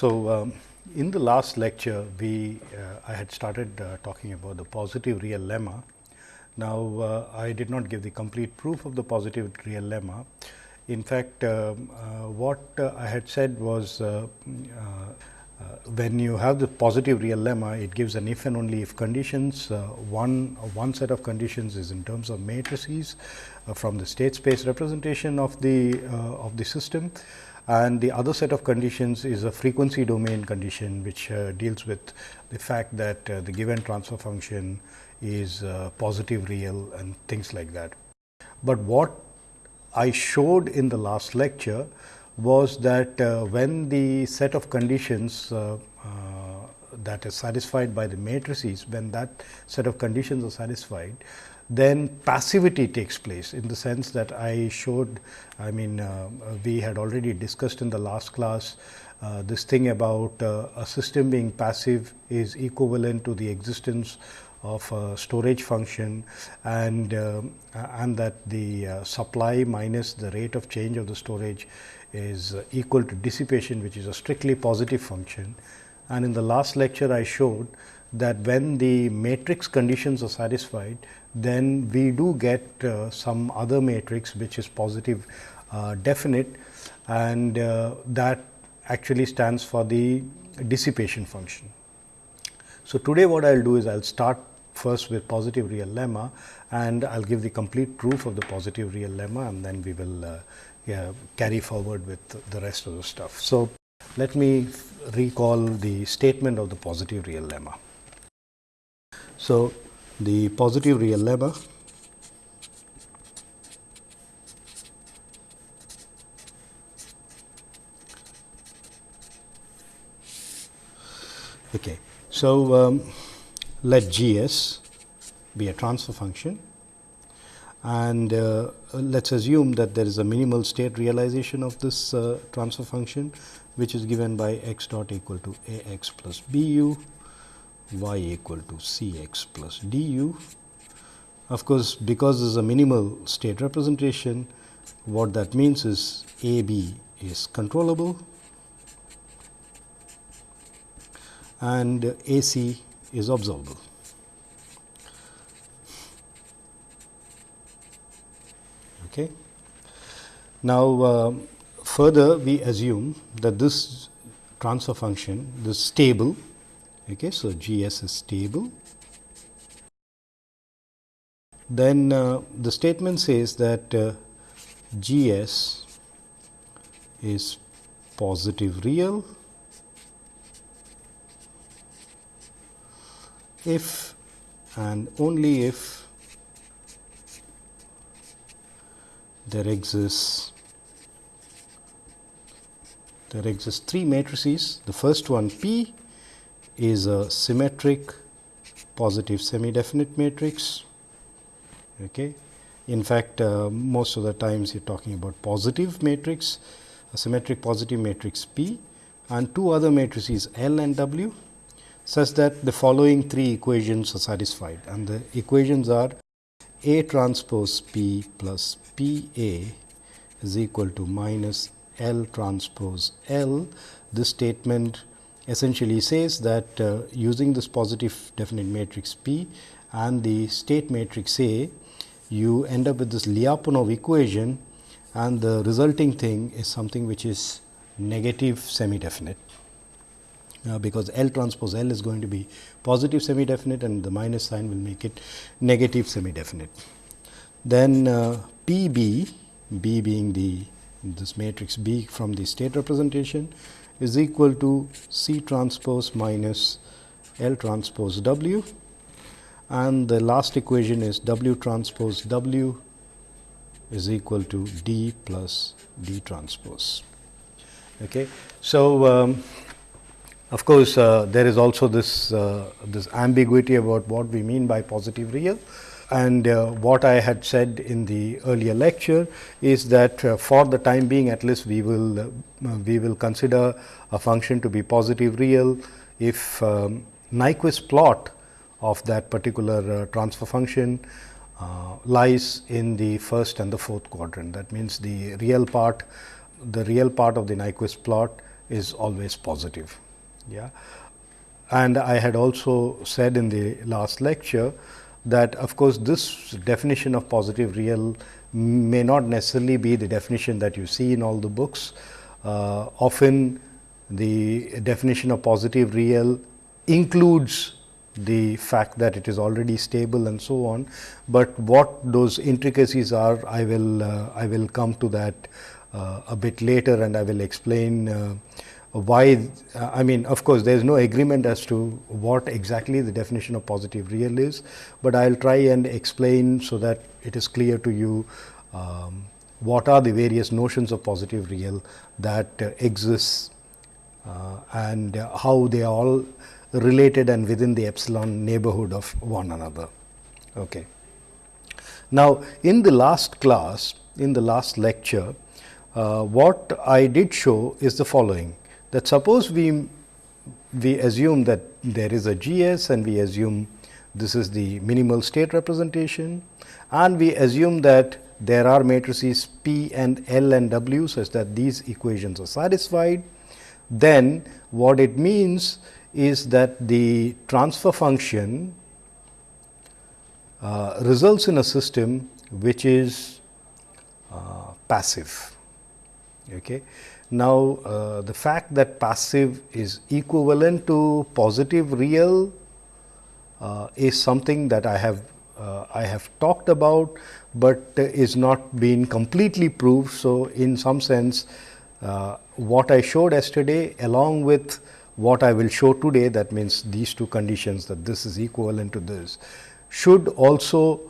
So, um, in the last lecture, we uh, I had started uh, talking about the positive real lemma. Now, uh, I did not give the complete proof of the positive real lemma. In fact, um, uh, what uh, I had said was uh, when you have the positive real lemma, it gives an if and only if conditions. one one set of conditions is in terms of matrices from the state space representation of the of the system and the other set of conditions is a frequency domain condition, which uh, deals with the fact that uh, the given transfer function is uh, positive real and things like that. But what I showed in the last lecture was that uh, when the set of conditions uh, uh, that is satisfied by the matrices, when that set of conditions are satisfied, then passivity takes place in the sense that I showed, I mean, uh, we had already discussed in the last class uh, this thing about uh, a system being passive is equivalent to the existence of a storage function and uh, and that the uh, supply minus the rate of change of the storage is uh, equal to dissipation which is a strictly positive function. And in the last lecture I showed that when the matrix conditions are satisfied then we do get uh, some other matrix which is positive uh, definite and uh, that actually stands for the dissipation function. So, today what I will do is I will start first with positive real lemma and I will give the complete proof of the positive real lemma and then we will uh, yeah, carry forward with the rest of the stuff. So, let me recall the statement of the positive real lemma. So, the positive real lemma okay so um, let gs be a transfer function. And uh, let us assume that there is a minimal state realization of this uh, transfer function which is given by x dot equal to a x plus b u y equal to C x plus d u. Of course, because this is a minimal state representation, what that means is A b is controllable and A c is observable. Okay. Now, uh, further we assume that this transfer function, this stable Okay, so GS is stable. Then uh, the statement says that uh, GS is positive real if and only if there exists there exists three matrices. The first one P is a symmetric positive semi-definite matrix. Okay. In fact, uh, most of the times you are talking about positive matrix, a symmetric positive matrix P and two other matrices L and W such that the following three equations are satisfied and the equations are A transpose P plus P A is equal to minus L transpose L. This statement essentially says that uh, using this positive definite matrix P and the state matrix A, you end up with this Lyapunov equation and the resulting thing is something which is negative semi definite. Uh, because L transpose L is going to be positive semi definite and the minus sign will make it negative semi definite. Then uh, B being the this matrix B from the state representation is equal to C transpose minus L transpose W and the last equation is W transpose W is equal to D plus D transpose. Okay. So, um, of course, uh, there is also this uh, this ambiguity about what we mean by positive real and uh, what I had said in the earlier lecture is that uh, for the time being at least we will uh, we will consider a function to be positive real if um, Nyquist plot of that particular uh, transfer function uh, lies in the first and the fourth quadrant. That means, the real part the real part of the Nyquist plot is always positive. Yeah. And I had also said in the last lecture that of course, this definition of positive real may not necessarily be the definition that you see in all the books. Uh, often the definition of positive real includes the fact that it is already stable and so on, but what those intricacies are I will uh, I will come to that uh, a bit later and I will explain uh, why uh, I mean of course, there is no agreement as to what exactly the definition of positive real is, but I will try and explain so that it is clear to you um, what are the various notions of positive real that uh, exists uh, and how they are all related and within the epsilon neighborhood of one another. Okay. Now, in the last class, in the last lecture, uh, what I did show is the following that suppose we we assume that there is a GS and we assume this is the minimal state representation and we assume that there are matrices P and L and W such that these equations are satisfied, then what it means is that the transfer function uh, results in a system which is uh, passive. Okay. Now, uh, the fact that passive is equivalent to positive real uh, is something that I have uh, I have talked about, but is not been completely proved. So, in some sense uh, what I showed yesterday along with what I will show today that means these two conditions that this is equivalent to this should also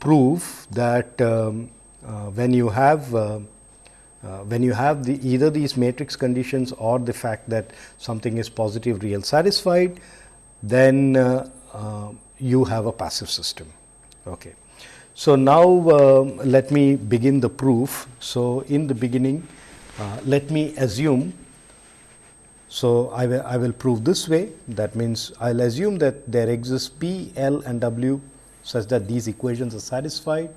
prove that um, uh, when you have uh, when you have the either these matrix conditions or the fact that something is positive real satisfied, then uh, uh, you have a passive system. Okay. So, now uh, let me begin the proof. So, in the beginning uh, let me assume. So, I I will prove this way that means, I will assume that there exists P, L and W such that these equations are satisfied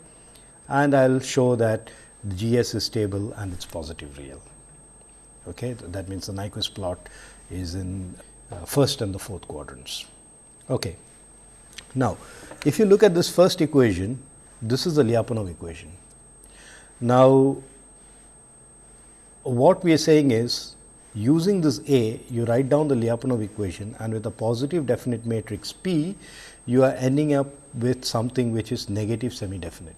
and I will show that the GS is stable and it is positive real. Okay. That means, the Nyquist plot is in uh, first and the fourth quadrants. Okay. Now, if you look at this first equation, this is the Lyapunov equation. Now, what we are saying is using this A, you write down the Lyapunov equation and with a positive definite matrix P, you are ending up with something which is negative semi definite.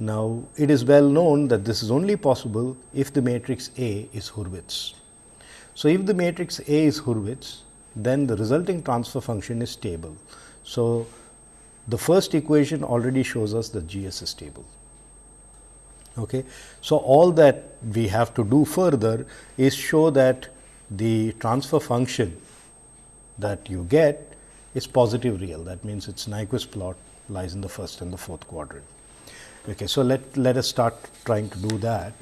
Now, it is well known that this is only possible if the matrix A is Hurwitz. So, if the matrix A is Hurwitz, then the resulting transfer function is stable. So, the first equation already shows us that G s is stable. Okay. So, all that we have to do further is show that the transfer function that you get is positive real. That means, its Nyquist plot lies in the first and the fourth quadrant. Okay. So, let, let us start trying to do that.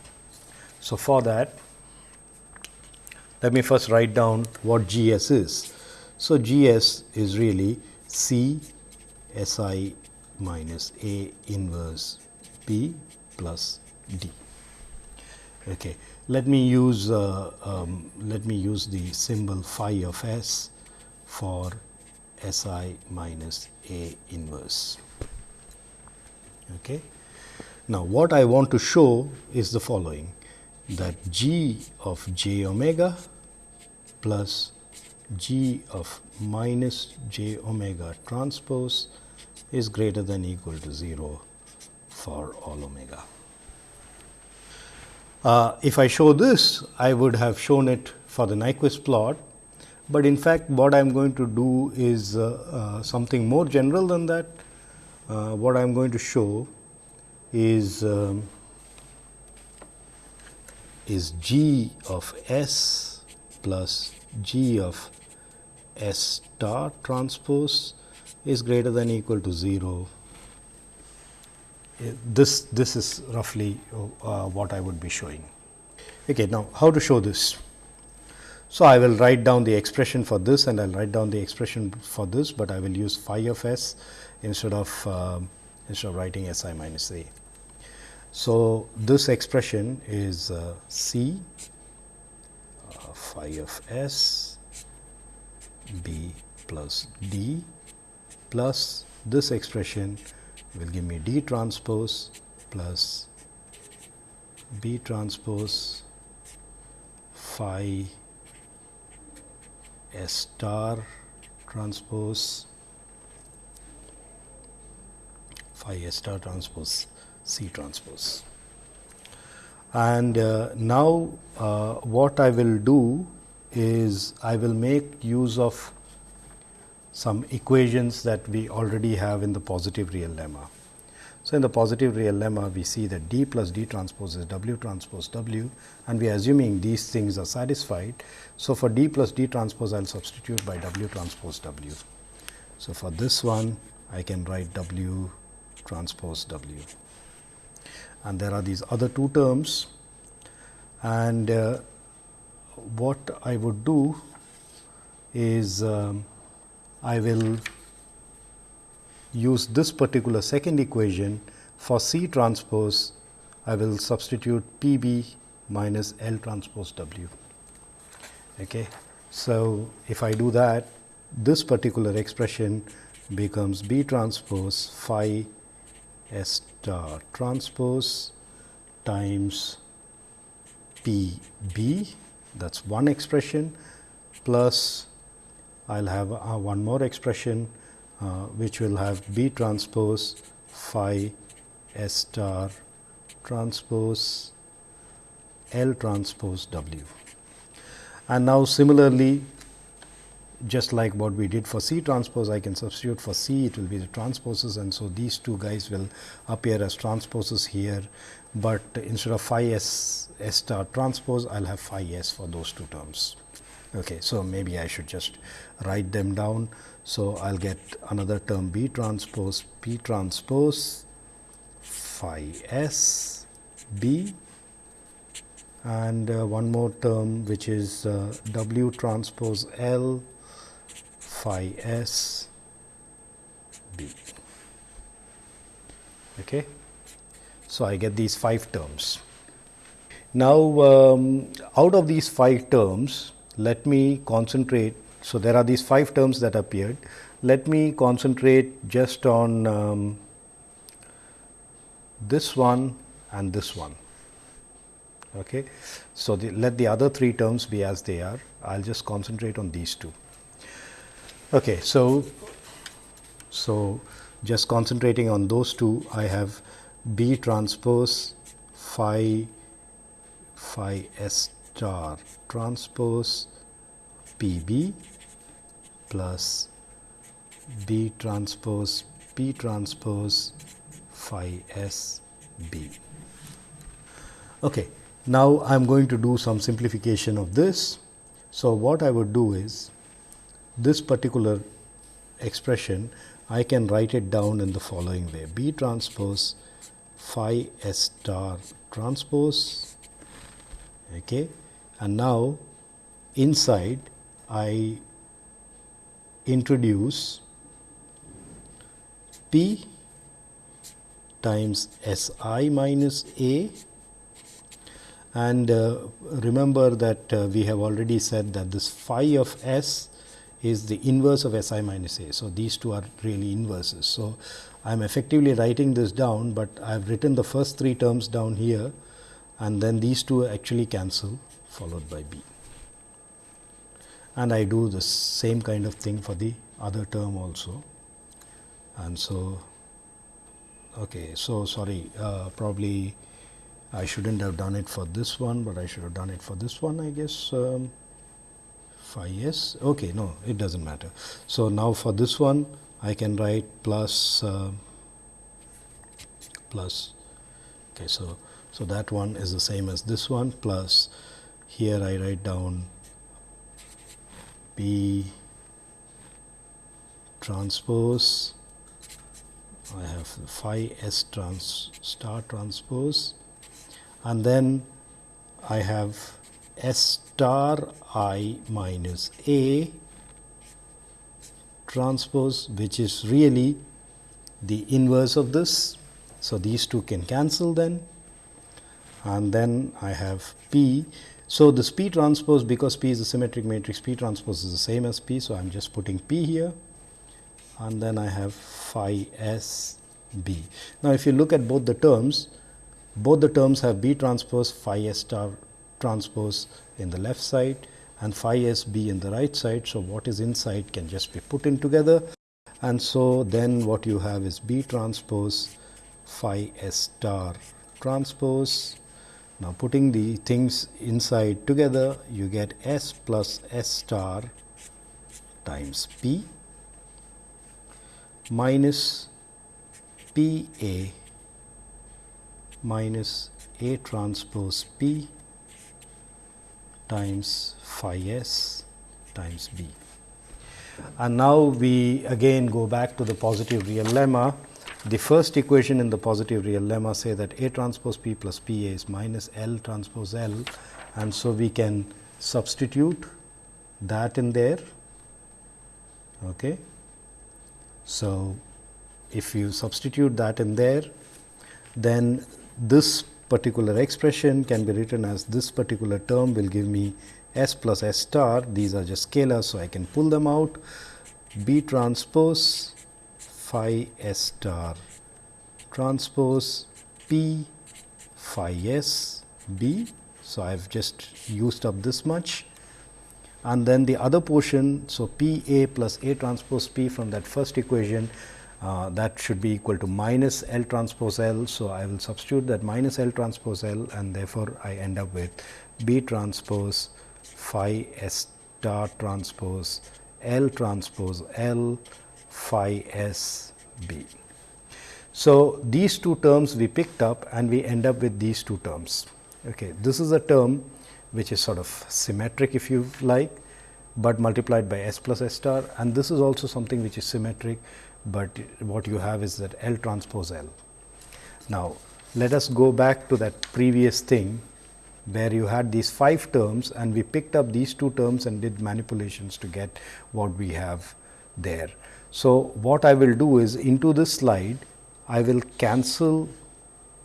So, for that let me first write down what G s is. So, G s is really C S i minus A inverse B plus D. Okay. Let me use uh, um, let me use the symbol phi of S for S i minus A inverse. Okay. Now, what I want to show is the following that g of j omega plus g of minus j omega transpose is greater than equal to 0 for all omega. Uh, if I show this, I would have shown it for the Nyquist plot, but in fact, what I am going to do is uh, uh, something more general than that. Uh, what I am going to show is um, is g of s plus g of s star transpose is greater than equal to 0 this this is roughly uh, what I would be showing. Okay, now how to show this? So, I will write down the expression for this and I will write down the expression for this, but I will use phi of s instead of uh, instead of writing s i minus a. So, this expression is uh, c uh, phi of s b plus d plus this expression will give me d transpose plus b transpose phi S star transpose phi S star transpose C transpose. And uh, now, uh, what I will do is I will make use of some equations that we already have in the positive real lemma. So, in the positive real lemma we see that d plus d transpose is w transpose w and we are assuming these things are satisfied. So, for d plus d transpose I will substitute by w transpose w. So, for this one I can write w transpose w and there are these other two terms and uh, what I would do is um, I will use this particular second equation for C transpose, I will substitute P b minus L transpose W. Okay. So, if I do that, this particular expression becomes B transpose phi S star transpose times P b that is one expression plus I will have uh, one more expression uh, which will have B transpose phi S star transpose L transpose W. And now similarly just like what we did for C transpose, I can substitute for C, it will be the transposes and so these two guys will appear as transposes here, but instead of phi S, S star transpose, I will have phi S for those two terms. Okay, so maybe I should just write them down. So, I will get another term B transpose P transpose phi S B and uh, one more term which is uh, W transpose L phi S B. Okay. So, I get these five terms. Now, um, out of these five terms, let me concentrate so, there are these five terms that appeared. Let me concentrate just on um, this one and this one. Okay. So, the, let the other three terms be as they are. I will just concentrate on these two. Okay. So, so just concentrating on those two, I have B transpose phi phi S star transpose P B plus B transpose P transpose phi S B. Okay. Now, I am going to do some simplification of this. So, what I would do is this particular expression I can write it down in the following way B transpose phi S star transpose okay. and now inside I introduce P times S i minus A and uh, remember that uh, we have already said that this phi of S is the inverse of S i minus A. So, these two are really inverses. So, I am effectively writing this down, but I have written the first three terms down here and then these two actually cancel followed by B and I do the same kind of thing for the other term also. And so, okay, so sorry, uh, probably I shouldn't have done it for this one, but I should have done it for this one, I guess. Um, phi s, okay, no, it doesn't matter. So, now for this one, I can write plus, uh, plus, okay, so, so that one is the same as this one plus here I write down P transpose. I have phi S trans star transpose. And then I have S star I minus A transpose which is really the inverse of this. So, these two can cancel then and then I have P So, this P transpose because P is a symmetric matrix P transpose is the same as P. So, I am just putting P here and then I have phi s b. Now, if you look at both the terms both the terms have B transpose phi s star transpose in the left side and phi s b in the right side. So, what is inside can just be put in together and so then what you have is B transpose phi s star transpose. Now, putting the things inside together you get S plus S star times P minus P A minus A transpose P times phi s times B. And now we again go back to the positive real lemma. The first equation in the positive real lemma say that A transpose P plus P A is minus L transpose L and so we can substitute that in there. Okay. So, if you substitute that in there, then this particular expression can be written as this particular term will give me s plus s star. These are just scalars, so I can pull them out. B transpose phi s star transpose P phi s B. So, I have just used up this much and then the other portion. So, P A plus A transpose P from that first equation uh, that should be equal to minus L transpose L. So, I will substitute that minus L transpose L and therefore, I end up with B transpose phi S star transpose L transpose L phi S B. So, these two terms we picked up and we end up with these two terms. Okay. This is a term which is sort of symmetric if you like, but multiplied by s plus s star and this is also something which is symmetric, but what you have is that L transpose L. Now, let us go back to that previous thing where you had these 5 terms and we picked up these 2 terms and did manipulations to get what we have there. So, what I will do is into this slide, I will cancel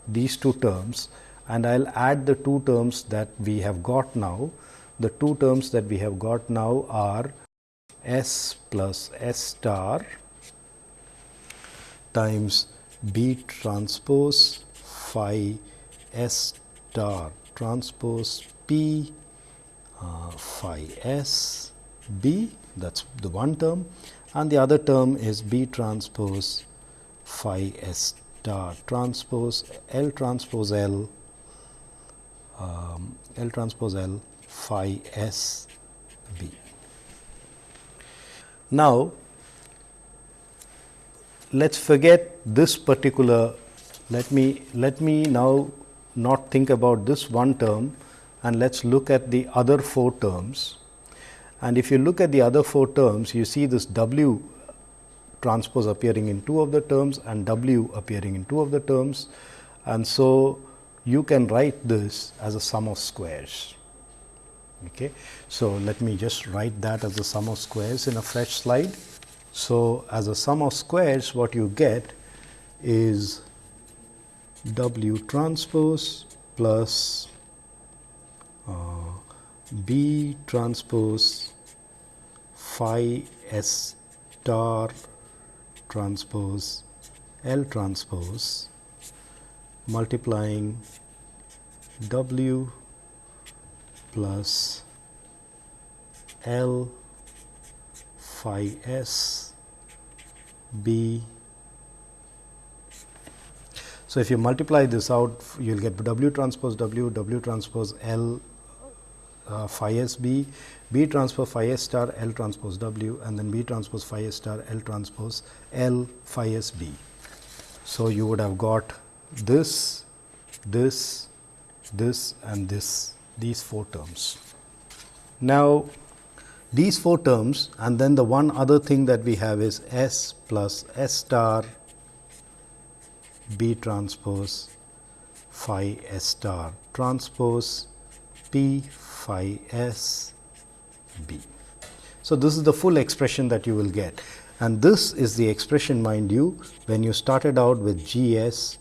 these 2 terms and I will add the 2 terms that we have got now. The 2 terms that we have got now are S plus S star times B transpose phi S star transpose P uh, phi S B that is the one term and the other term is B transpose phi S star transpose L transpose L um, L transpose L phi S B. Now, let us forget this particular let me let me now not think about this one term and let us look at the other four terms. And if you look at the other four terms, you see this W transpose appearing in two of the terms and W appearing in two of the terms. And so, you can write this as a sum of squares. Okay. So, let me just write that as a sum of squares in a fresh slide. So, as a sum of squares what you get is W transpose plus uh, B transpose phi S star transpose L transpose multiplying W plus L phi s b. So, if you multiply this out you will get W transpose W, W transpose L uh, phi s b, B transpose phi s star L transpose W and then B transpose phi s star L transpose L phi s b. So, you would have got this, this, this and this these four terms. Now, these four terms and then the one other thing that we have is S plus S star B transpose phi S star transpose P phi S B. So, this is the full expression that you will get and this is the expression mind you when you started out with G S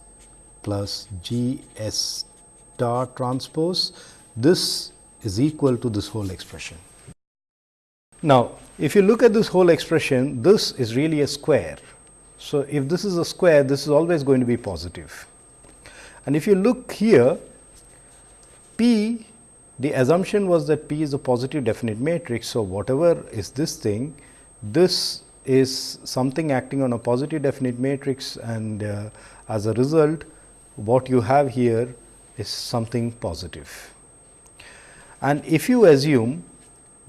plus G S star transpose. This is equal to this whole expression. Now, if you look at this whole expression, this is really a square. So, if this is a square, this is always going to be positive. And if you look here, P, the assumption was that P is a positive definite matrix. So, whatever is this thing, this is something acting on a positive definite matrix and uh, as a result, what you have here is something positive. And if you assume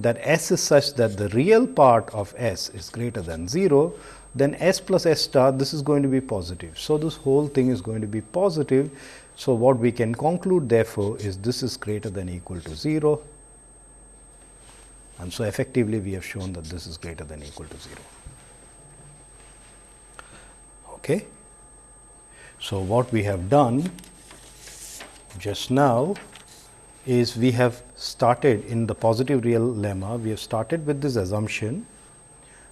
that S is such that the real part of S is greater than 0, then S plus S star this is going to be positive. So, this whole thing is going to be positive. So, what we can conclude therefore, is this is greater than equal to 0 and so effectively we have shown that this is greater than equal to 0. Okay. So, what we have done just now is we have started in the positive real lemma, we have started with this assumption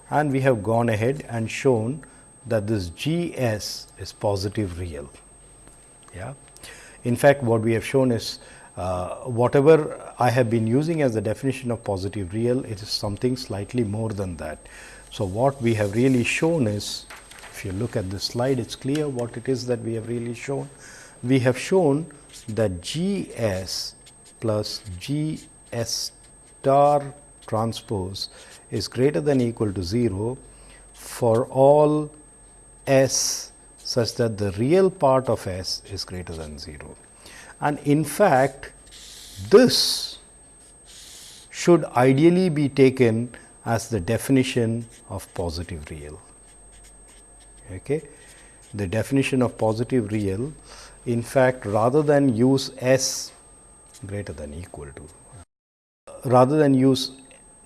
and we have gone ahead and shown that this G s is positive real. Yeah. In fact, what we have shown is uh, whatever I have been using as the definition of positive real, it is something slightly more than that. So, what we have really shown is, if you look at the slide, it is clear what it is that we have really shown. We have shown that G s plus G s star transpose is greater than equal to 0 for all s such that the real part of s is greater than 0. And in fact, this should ideally be taken as the definition of positive real. Okay. The definition of positive real, in fact, rather than use s greater than equal to. Rather than use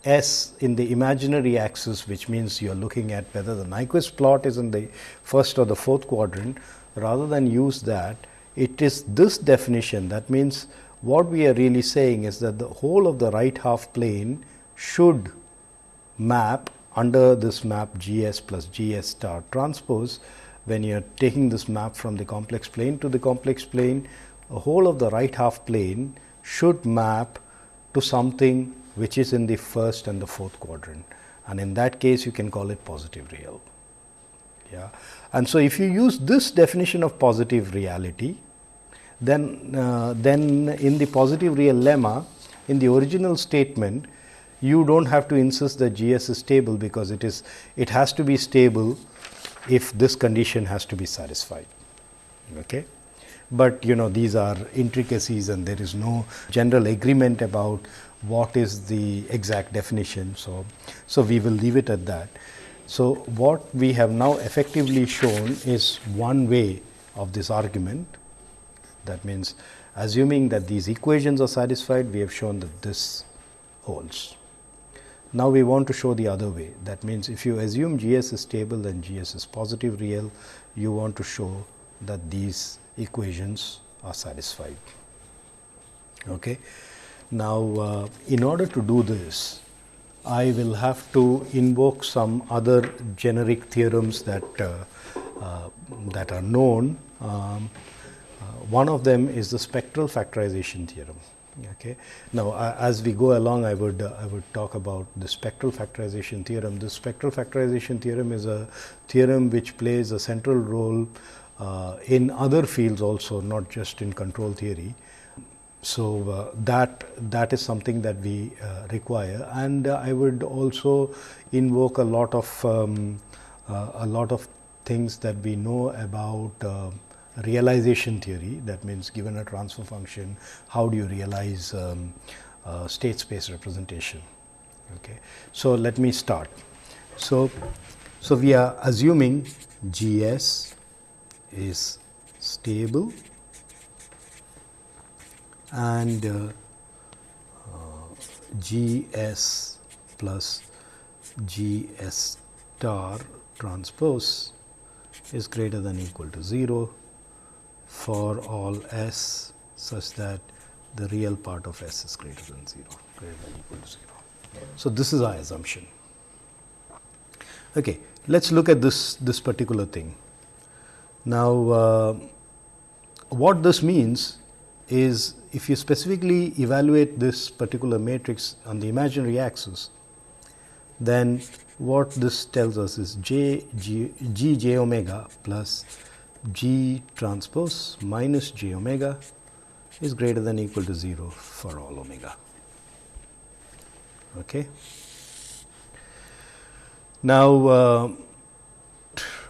S in the imaginary axis, which means you are looking at whether the Nyquist plot is in the first or the fourth quadrant, rather than use that, it is this definition. That means, what we are really saying is that the whole of the right half plane should map under this map G s plus G s star transpose. When you are taking this map from the complex plane to the complex plane, a whole of the right half plane should map to something which is in the first and the fourth quadrant and in that case you can call it positive real. Yeah. And so, if you use this definition of positive reality, then, uh, then in the positive real lemma, in the original statement, you do not have to insist that G s is stable, because it is it has to be stable if this condition has to be satisfied. Okay but you know these are intricacies and there is no general agreement about what is the exact definition. So, so we will leave it at that. So, what we have now effectively shown is one way of this argument that means assuming that these equations are satisfied we have shown that this holds. Now, we want to show the other way that means if you assume G s is stable and G s is positive real you want to show that these equations are satisfied. Okay. Now, uh, in order to do this, I will have to invoke some other generic theorems that uh, uh, that are known. Um, uh, one of them is the spectral factorization theorem. Okay. Now, as we go along, I would uh, I would talk about the spectral factorization theorem. The spectral factorization theorem is a theorem which plays a central role in other fields also, not just in control theory. So, uh, that that is something that we uh, require and uh, I would also invoke a lot of um, uh, a lot of things that we know about uh, realization theory that means given a transfer function how do you realize um, state space representation. Okay. So, let me start. So, so we are assuming G s is stable and uh, uh, G s plus G s star transpose is greater than equal to 0 for all s such that the real part of s is greater than 0, greater than equal to 0. So, this is our assumption. Okay, let us look at this, this particular thing. Now, uh, what this means is if you specifically evaluate this particular matrix on the imaginary axis, then what this tells us is j g, g j omega plus g transpose minus j omega is greater than equal to 0 for all omega. Okay. Now, uh,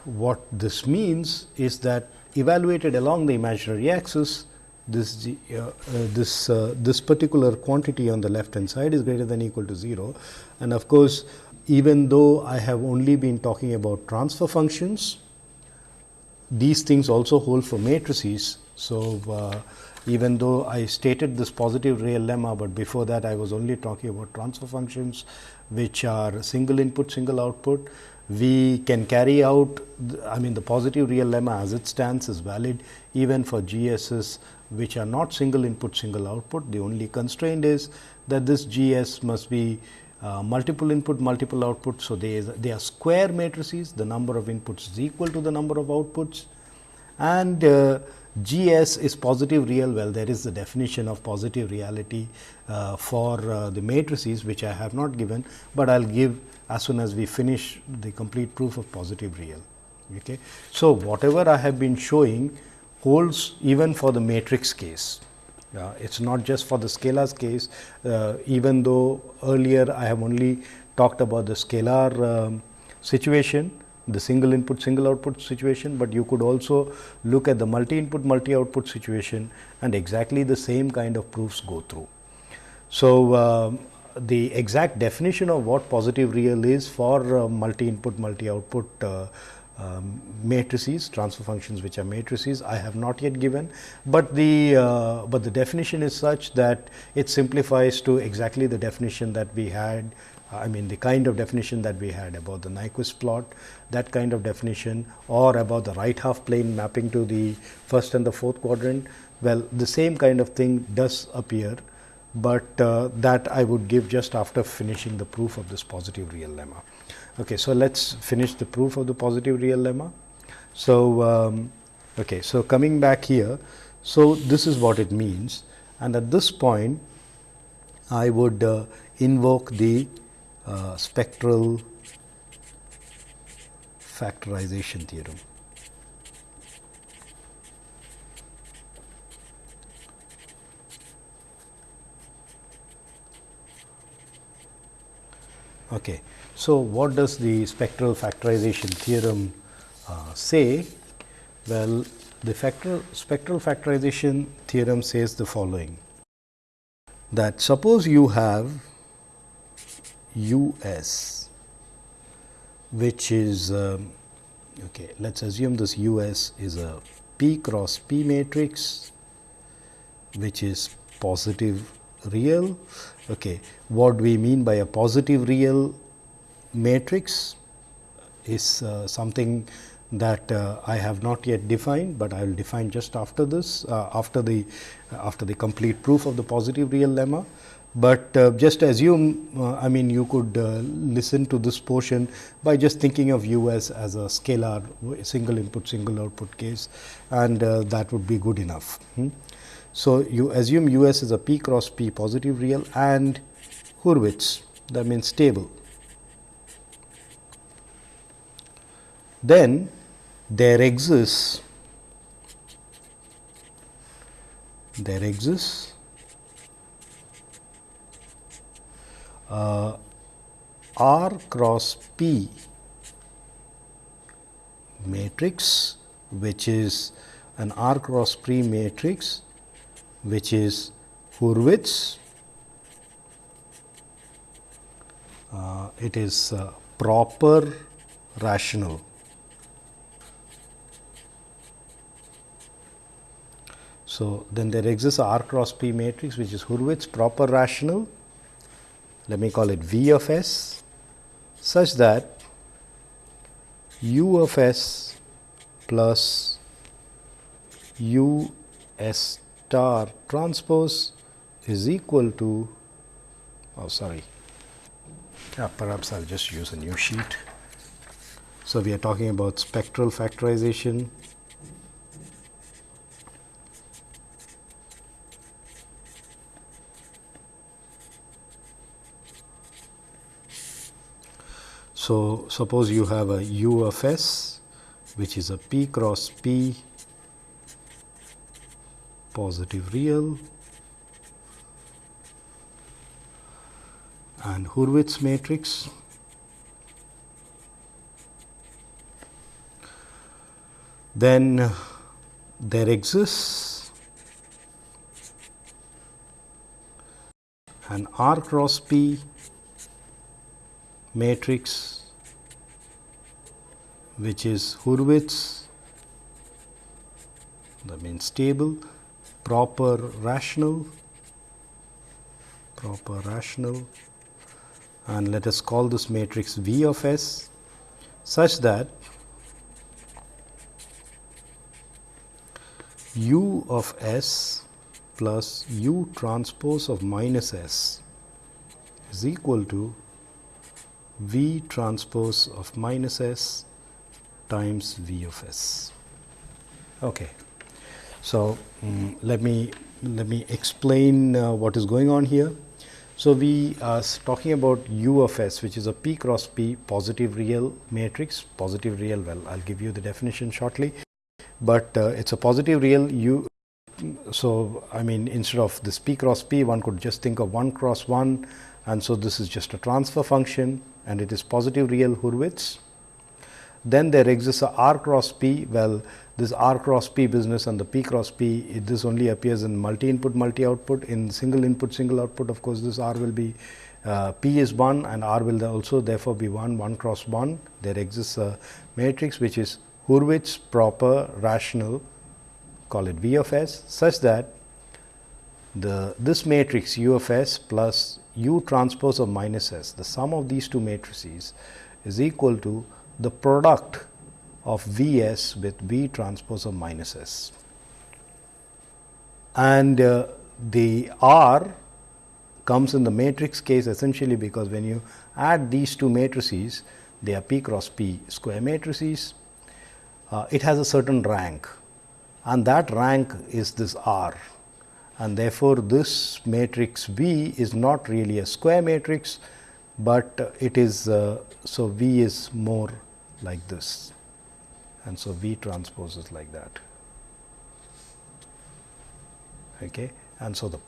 what this means is that evaluated along the imaginary axis, this uh, uh, this uh, this particular quantity on the left hand side is greater than equal to 0 and of course even though I have only been talking about transfer functions these things also hold for matrices. So, uh, even though I stated this positive real lemma, but before that I was only talking about transfer functions which are single input single output. We can carry out I mean the positive real lemma as it stands is valid even for GSs which are not single input single output. The only constraint is that this GS must be uh, multiple input, multiple output. So, they, they are square matrices, the number of inputs is equal to the number of outputs and uh, GS is positive real, well there is the definition of positive reality uh, for uh, the matrices which I have not given, but I will give as soon as we finish the complete proof of positive real. Okay. So, whatever I have been showing holds even for the matrix case. It is not just for the scalars case, uh, even though earlier I have only talked about the scalar um, situation, the single input single output situation, but you could also look at the multi input multi output situation and exactly the same kind of proofs go through. So, uh, the exact definition of what positive real is for uh, multi input multi output uh, um, matrices, transfer functions which are matrices I have not yet given, but the uh, but the definition is such that it simplifies to exactly the definition that we had I mean the kind of definition that we had about the Nyquist plot, that kind of definition or about the right half plane mapping to the first and the fourth quadrant. Well, the same kind of thing does appear, but uh, that I would give just after finishing the proof of this positive real lemma. Okay, so let's finish the proof of the positive real lemma. So, um, okay, so coming back here, so this is what it means, and at this point, I would uh, invoke the uh, spectral factorization theorem. Okay. So, what does the spectral factorization theorem uh, say? Well, the factor, spectral factorization theorem says the following that suppose you have U s which is um, okay let us assume this U s is a p cross p matrix which is positive real. Okay. What we mean by a positive real matrix is uh, something that uh, I have not yet defined, but I will define just after this uh, after the after the complete proof of the positive real lemma. But uh, just assume uh, I mean you could uh, listen to this portion by just thinking of U s as a scalar single input single output case and that would be good enough. Hmm. So, you assume U s is a p cross p positive real and Hurwitz that means stable. Then there exists there exists uh, R cross P matrix which is an R cross P matrix which is Hurwitz. Uh, it is uh, proper rational. So, then there exists a R cross P matrix which is Hurwitz proper rational, let me call it V of s such that U of s plus U s star transpose is equal to, oh sorry, yeah, perhaps I will just use a new sheet. So, we are talking about spectral factorization. So, suppose you have a U of S which is a P cross P positive real. And Hurwitz matrix. Then there exists an R cross P matrix which is Hurwitz that means stable, proper rational, proper rational and let us call this matrix V of S such that u of s plus u transpose of minus s is equal to v transpose of minus s times v of s. Okay. So, um, let me let me explain uh, what is going on here. So, we are talking about u of s which is a p cross p positive real matrix positive real well I will give you the definition shortly but uh, it is a positive real u. So, I mean instead of this p cross p one could just think of 1 cross 1 and so this is just a transfer function and it is positive real Hurwitz. Then there exists a r cross p. Well this r cross p business and the p cross p it, this only appears in multi input multi output in single input single output of course this r will be uh, p is 1 and r will also therefore be 1 1 cross 1 there exists a matrix which is Hurwitz proper rational call it V of s such that the this matrix U of s plus U transpose of minus s the sum of these two matrices is equal to the product of V s with V transpose of minus s. And uh, the R comes in the matrix case essentially because when you add these two matrices they are P cross P square matrices uh, it has a certain rank and that rank is this R and therefore, this matrix V is not really a square matrix, but it is uh, so V is more like this and so V transpose is like that. Okay. And so, the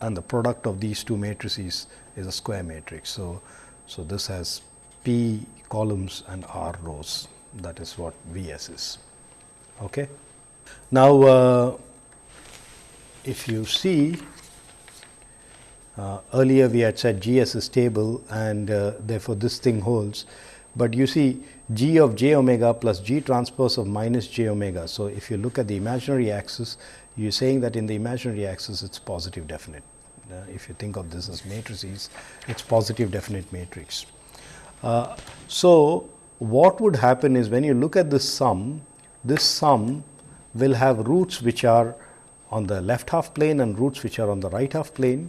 and the product of these two matrices is a square matrix. So, so this has P columns and R rows that is what V s is. Okay. Now, uh, if you see uh, earlier we had said G s is stable and uh, therefore, this thing holds, but you see G of j omega plus G transpose of minus j omega. So, if you look at the imaginary axis you are saying that in the imaginary axis it is positive definite. Uh, if you think of this as matrices, it is positive definite matrix. Uh, so, what would happen is when you look at this sum, this sum will have roots which are on the left half plane and roots which are on the right half plane.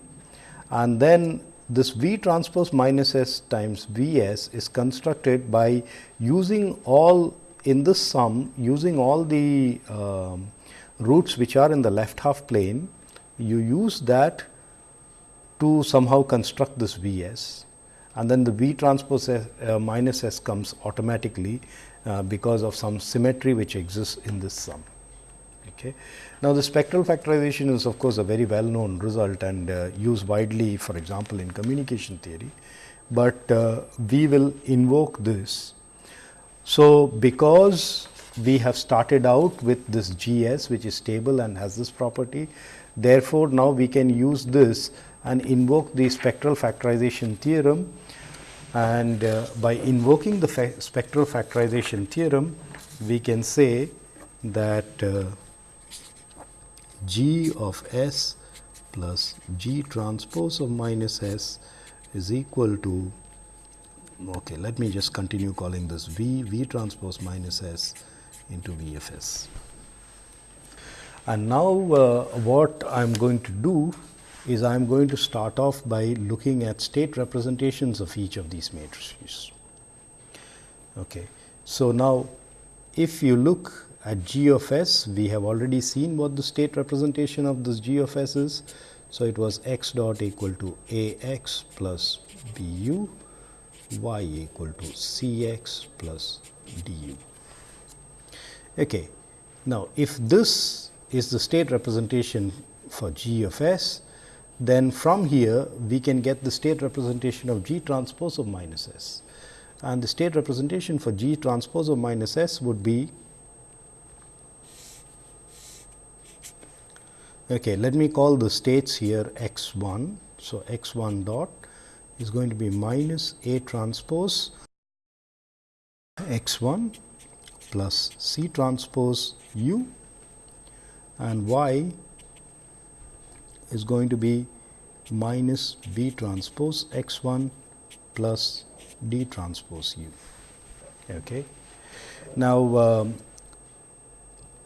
And then this V transpose minus S times V s is constructed by using all in this sum using all the um, roots which are in the left half plane. You use that to somehow construct this V s and then the V transpose S, uh, minus S comes automatically uh, because of some symmetry which exists in this sum. Okay. Now, the spectral factorization is of course, a very well known result and uh, used widely for example, in communication theory, but uh, we will invoke this. So, because we have started out with this G s which is stable and has this property, therefore, now we can use this and invoke the spectral factorization theorem and uh, by invoking the fa spectral factorization theorem, we can say that uh, G of S plus G transpose of minus S is equal to okay let me just continue calling this V V transpose minus S into V of S. And now, uh, what I am going to do is I am going to start off by looking at state representations of each of these matrices. Okay. So, now if you look at G of s, we have already seen what the state representation of this G of s is. So, it was x dot equal to a x plus b u y equal to C x plus d u. Okay. Now, if this is the state representation for G of S, then from here we can get the state representation of G transpose of minus S. And the state representation for G transpose of minus S would be Okay, let me call the states here x 1. So, x 1 dot is going to be minus A transpose x 1 plus C transpose u and y is going to be minus B transpose x 1 plus D transpose u. Okay. Now, um,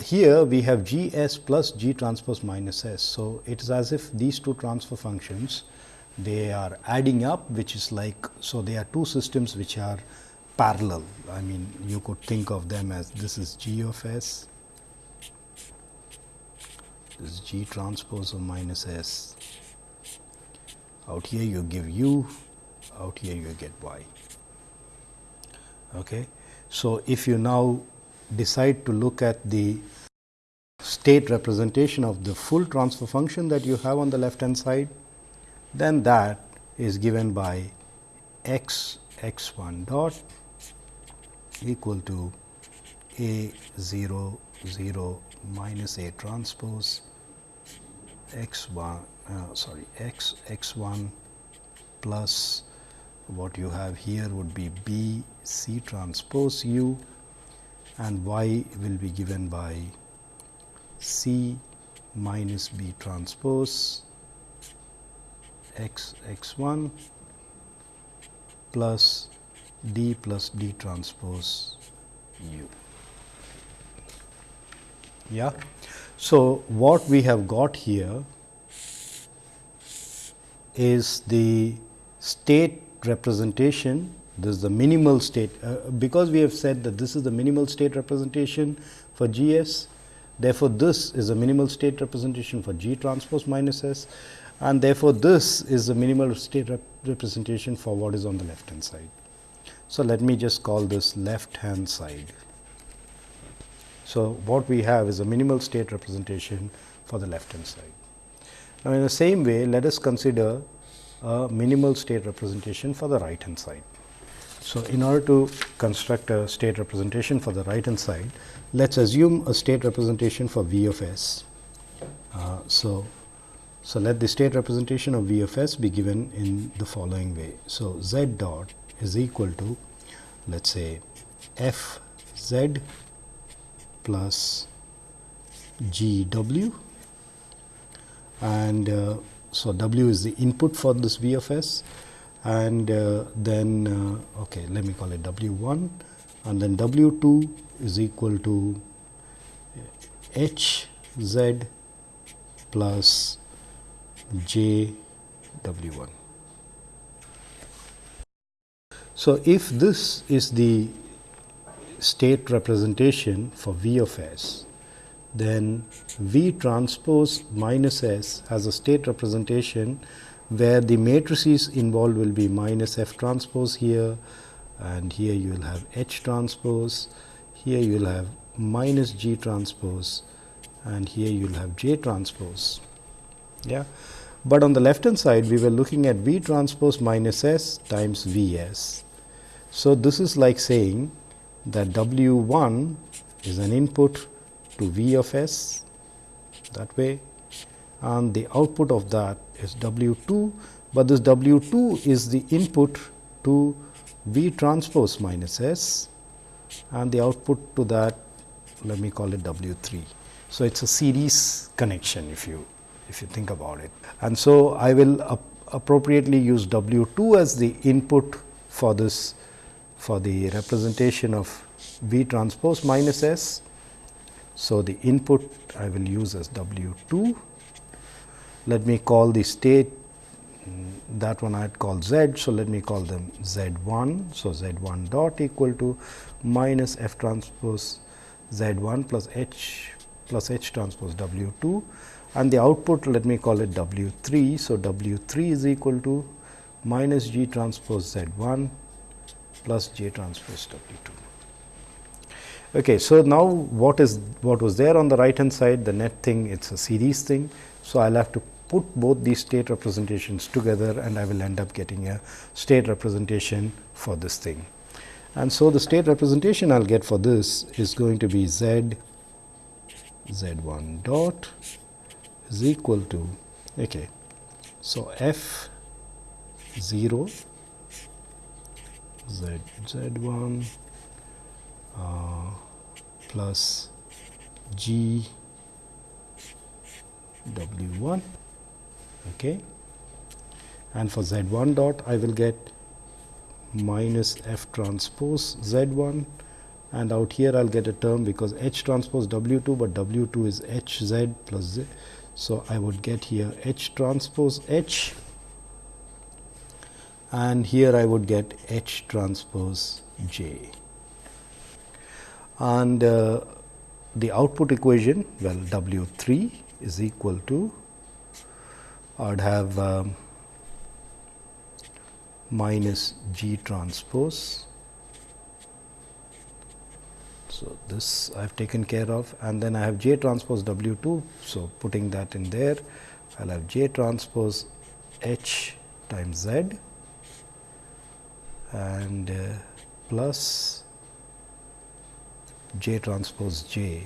here we have G s plus G transpose minus s. So, it is as if these two transfer functions they are adding up which is like. So, they are two systems which are parallel. I mean you could think of them as this is G of s, this is G transpose of minus s. Out here you give u, out here you get y. Okay. So, if you now decide to look at the state representation of the full transfer function that you have on the left hand side, then that is given by x x 1 dot equal to a 0 0 minus a transpose x 1 uh, sorry x x 1 plus what you have here would be b c transpose u and y will be given by C minus B transpose x x 1 plus D plus D transpose u. Yeah. So, what we have got here is the state representation this is the minimal state uh, because we have said that this is the minimal state representation for G s. Therefore, this is a minimal state representation for G transpose minus S and therefore, this is the minimal state rep representation for what is on the left hand side. So, let me just call this left hand side. So, what we have is a minimal state representation for the left hand side. Now, in the same way, let us consider a minimal state representation for the right hand side. So, in order to construct a state representation for the right hand side, let us assume a state representation for V of s. Uh, so, so, let the state representation of V of s be given in the following way. So, z dot is equal to let us say f z plus g w and uh, so w is the input for this V of s and uh, then uh, okay let me call it w 1 and then w 2 is equal to h z plus j w 1. So, if this is the state representation for V of s, then V transpose minus s has a state representation where the matrices involved will be minus F transpose here and here you will have H transpose, here you will have minus G transpose and here you will have J transpose. Yeah. But on the left hand side we were looking at V transpose minus S times V s. So, this is like saying that W 1 is an input to V of s that way and the output of that is W 2, but this W 2 is the input to V transpose minus S and the output to that let me call it W 3. So, it is a series connection if you if you think about it. And so, I will appropriately use W 2 as the input for this for the representation of V transpose minus S. So, the input I will use as W 2 let me call the state that one I had called z. So, let me call them z 1. So, z 1 dot equal to minus f transpose z 1 plus h plus h transpose w 2 and the output let me call it w 3. So, w 3 is equal to minus g transpose z 1 plus J transpose W 2. Okay, so now what is what was there on the right hand side the net thing it is a series thing. So, I will have to put both these state representations together and I will end up getting a state representation for this thing. And so, the state representation I will get for this is going to be z z 1 dot is equal to okay. So, f 0 z z 1 uh, plus g w 1 okay and for z 1 dot I will get minus f transpose z 1 and out here I will get a term because h transpose w 2, but w 2 is h z plus z. So, I would get here h transpose h and here I would get h transpose j. And uh, the output equation well w 3 is equal to I would have um, minus G transpose. So, this I have taken care of and then I have J transpose W 2. So, putting that in there I will have J transpose H times Z and uh, plus J transpose J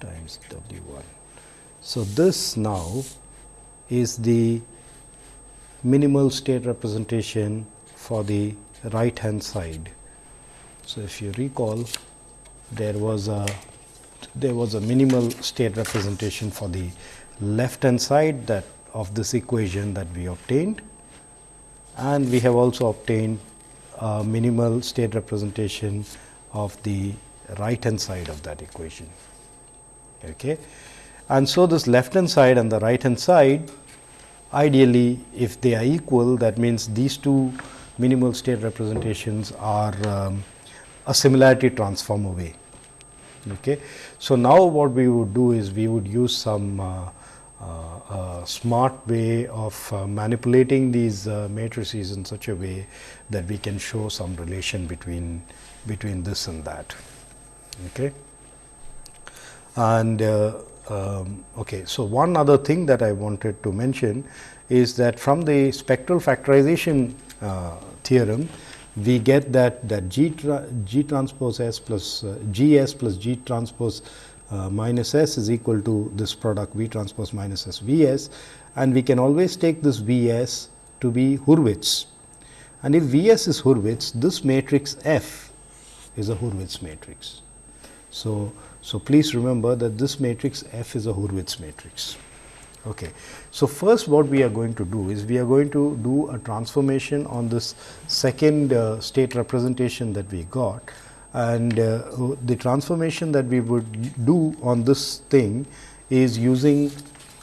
times W 1. So, this now is the minimal state representation for the right hand side. So, if you recall there was a there was a minimal state representation for the left hand side that of this equation that we obtained and we have also obtained a minimal state representation of the right hand side of that equation. Okay. And so, this left hand side and the right hand side Ideally, if they are equal that means these two minimal state representations are um, a similarity transform away. Okay. So, now what we would do is we would use some uh, uh, smart way of uh, manipulating these uh, matrices in such a way that we can show some relation between between this and that. Okay. And uh, um, okay. So, one other thing that I wanted to mention is that from the spectral factorization uh, theorem, we get that that G, tra G transpose S plus uh, G S plus G transpose uh, minus S is equal to this product V transpose minus S V S and we can always take this V S to be Hurwitz. And if V S is Hurwitz, this matrix F is a Hurwitz matrix. So, so, please remember that this matrix F is a Hurwitz matrix. Okay. So, first what we are going to do is we are going to do a transformation on this second uh, state representation that we got and uh, the transformation that we would do on this thing is using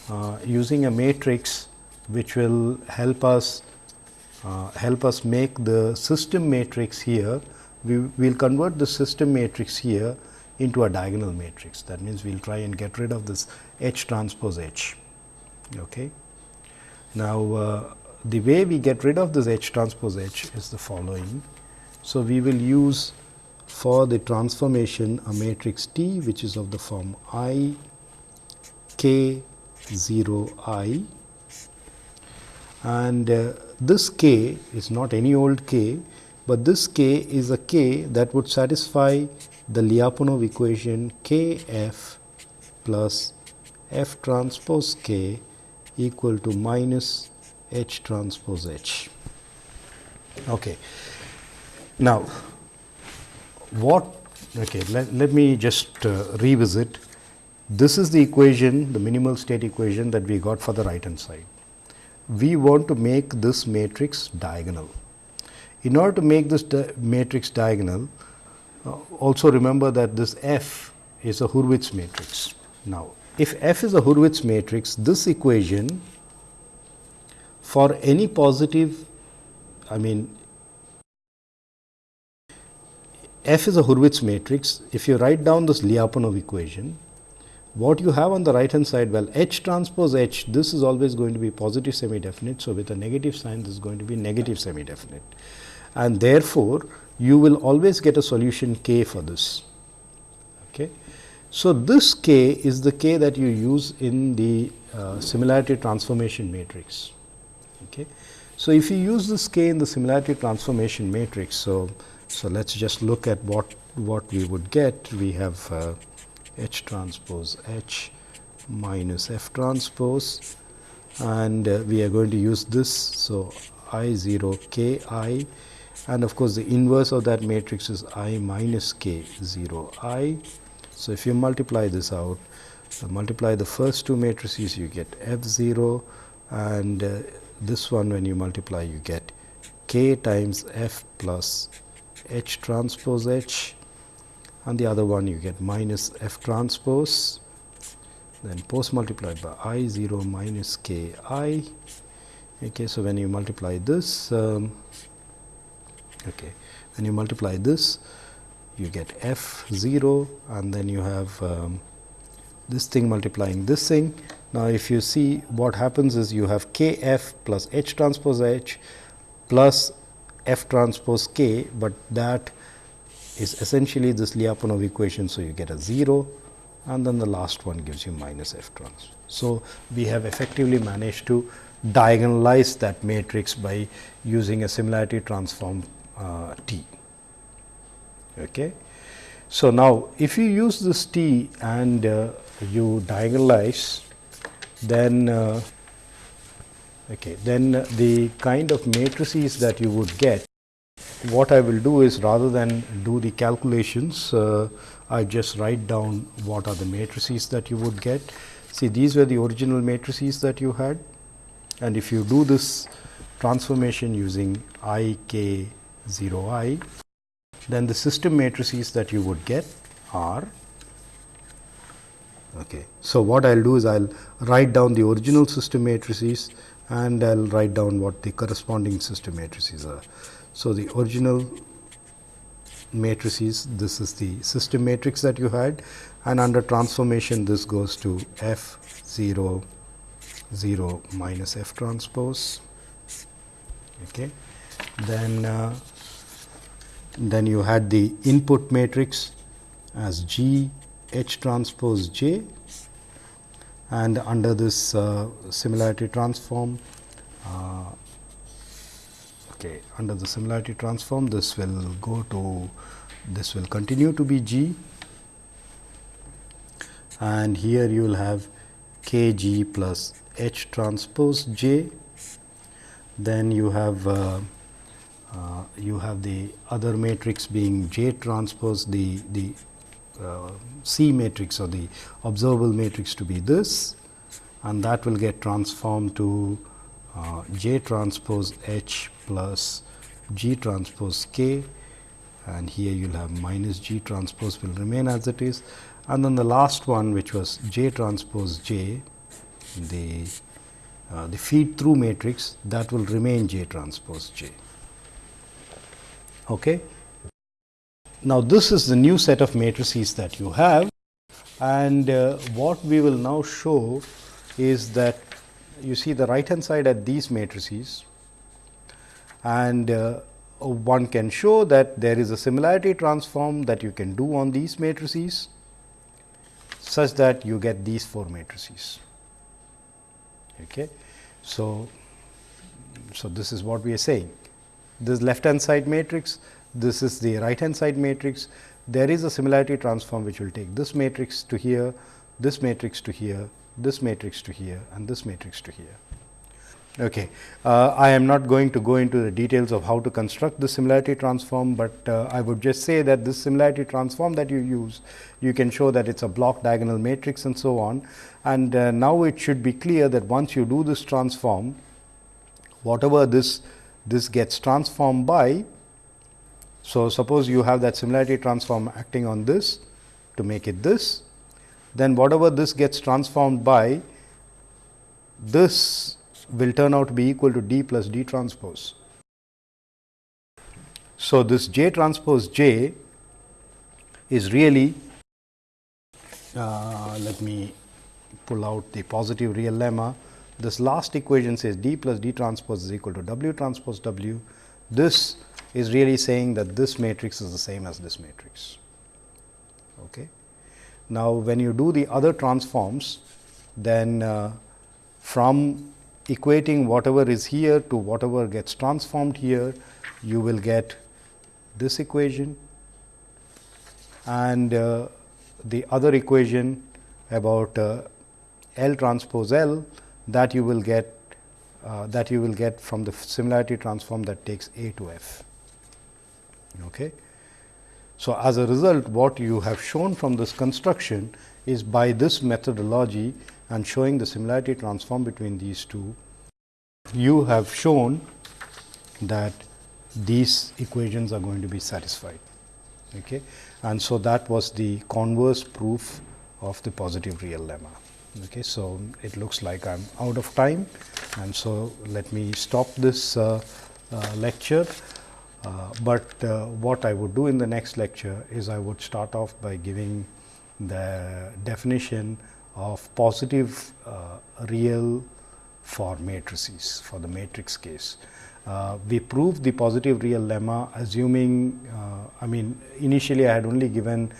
uh, using a matrix which will help us uh, help us make the system matrix here we will convert the system matrix here into a diagonal matrix. That means, we will try and get rid of this H transpose H. Okay. Now, uh, the way we get rid of this H transpose H is the following. So, we will use for the transformation a matrix T which is of the form I k 0 i and uh, this k is not any old k, but this k is a k that would satisfy the Lyapunov equation k f plus f transpose k equal to minus h transpose h. Okay. Now, what okay, let, let me just uh, revisit. This is the equation, the minimal state equation that we got for the right hand side. We want to make this matrix diagonal. In order to make this di matrix diagonal, also remember that this F is a Hurwitz matrix. Now, if F is a Hurwitz matrix, this equation for any positive, I mean F is a Hurwitz matrix. If you write down this Lyapunov equation, what you have on the right hand side well H transpose H this is always going to be positive semi definite. So, with a negative sign this is going to be negative semi definite and therefore, you will always get a solution k for this. Okay. So, this k is the k that you use in the uh, similarity transformation matrix. Okay. So, if you use this k in the similarity transformation matrix, so, so let us just look at what, what we would get. We have uh, H transpose H minus F transpose and uh, we are going to use this. So, I 0 k i and of course, the inverse of that matrix is i minus k 0 i. So, if you multiply this out, so multiply the first two matrices you get f 0 and uh, this one when you multiply you get k times f plus h transpose h and the other one you get minus f transpose then post multiplied by i 0 minus k i. Okay, so, when you multiply this um, Okay. When you multiply this, you get f 0 and then you have um, this thing multiplying this thing. Now, if you see what happens is you have k f plus h transpose h plus f transpose k, but that is essentially this Lyapunov equation. So, you get a 0 and then the last one gives you minus f transpose. So, we have effectively managed to diagonalize that matrix by using a similarity transform uh, t. Okay. So, now if you use this t and uh, you diagonalize then uh, okay, then the kind of matrices that you would get what I will do is rather than do the calculations uh, I just write down what are the matrices that you would get. See these were the original matrices that you had and if you do this transformation using i k 0 i, then the system matrices that you would get are Okay. So, what I will do is I will write down the original system matrices and I will write down what the corresponding system matrices are. So, the original matrices this is the system matrix that you had and under transformation this goes to f 0 0 minus f transpose. Okay. Then uh, then you had the input matrix as G H transpose J and under this uh, similarity transform uh, okay under the similarity transform this will go to this will continue to be G. And here you will have K G plus H transpose J. Then you have uh, uh, you have the other matrix being J transpose the, the uh, C matrix or the observable matrix to be this and that will get transformed to uh, J transpose H plus G transpose K and here you will have minus G transpose will remain as it is and then the last one which was J transpose J the uh, the feed through matrix that will remain J transpose J. Okay. Now, this is the new set of matrices that you have and uh, what we will now show is that you see the right hand side at these matrices and uh, one can show that there is a similarity transform that you can do on these matrices such that you get these four matrices. Okay. So, so this is what we are saying this left hand side matrix, this is the right hand side matrix. There is a similarity transform which will take this matrix to here, this matrix to here, this matrix to here and this matrix to here. Okay. Uh, I am not going to go into the details of how to construct the similarity transform, but uh, I would just say that this similarity transform that you use, you can show that it is a block diagonal matrix and so on. And uh, now, it should be clear that once you do this transform, whatever this this gets transformed by. So, suppose you have that similarity transform acting on this to make it this, then whatever this gets transformed by, this will turn out to be equal to d plus d transpose. So, this j transpose j is really uh, let me pull out the positive real lemma. This last equation says d plus d transpose is equal to w transpose w. This is really saying that this matrix is the same as this matrix. Okay. Now, when you do the other transforms, then uh, from equating whatever is here to whatever gets transformed here, you will get this equation and uh, the other equation about uh, L transpose L that you will get uh, that you will get from the similarity transform that takes A to F. Okay. So, as a result what you have shown from this construction is by this methodology and showing the similarity transform between these two, you have shown that these equations are going to be satisfied. Okay. And so, that was the converse proof of the positive real lemma. Okay. So, it looks like I am out of time and so let me stop this uh, uh, lecture. Uh, but uh, what I would do in the next lecture is I would start off by giving the definition of positive uh, real for matrices for the matrix case. Uh, we proved the positive real lemma assuming I mean initially I had only given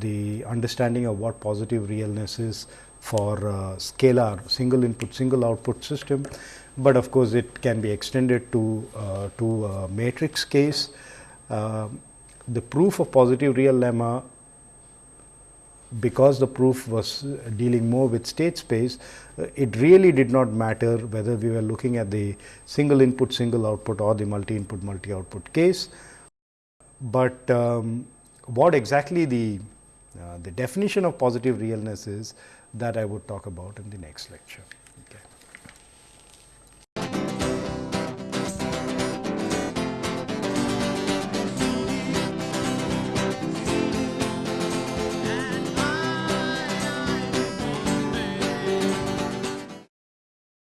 the understanding of what positive realness is for uh, scalar single input single output system, but of course, it can be extended to uh, to matrix case. Uh, the proof of positive real lemma because the proof was dealing more with state space, uh, it really did not matter whether we were looking at the single input, single output or the multi input, multi output case. But um, what exactly the, uh, the definition of positive realness is that I would talk about in the next lecture.